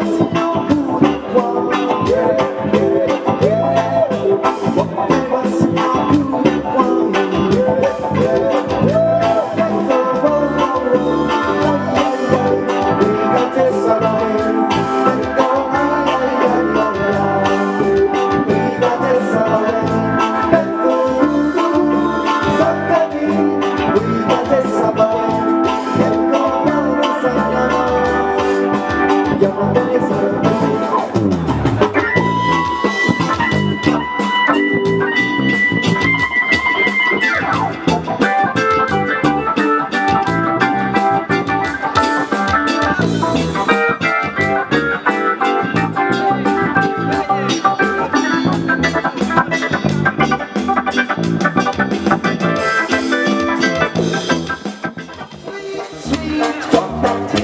Yes.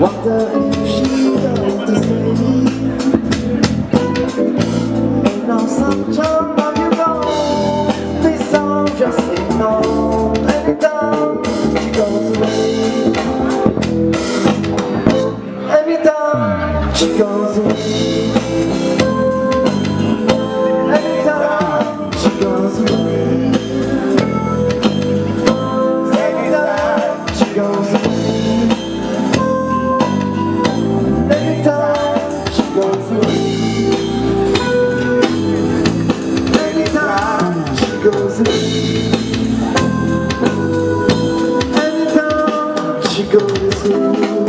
Wonder if she noticed no sunshine, but you know This song just ignore. you.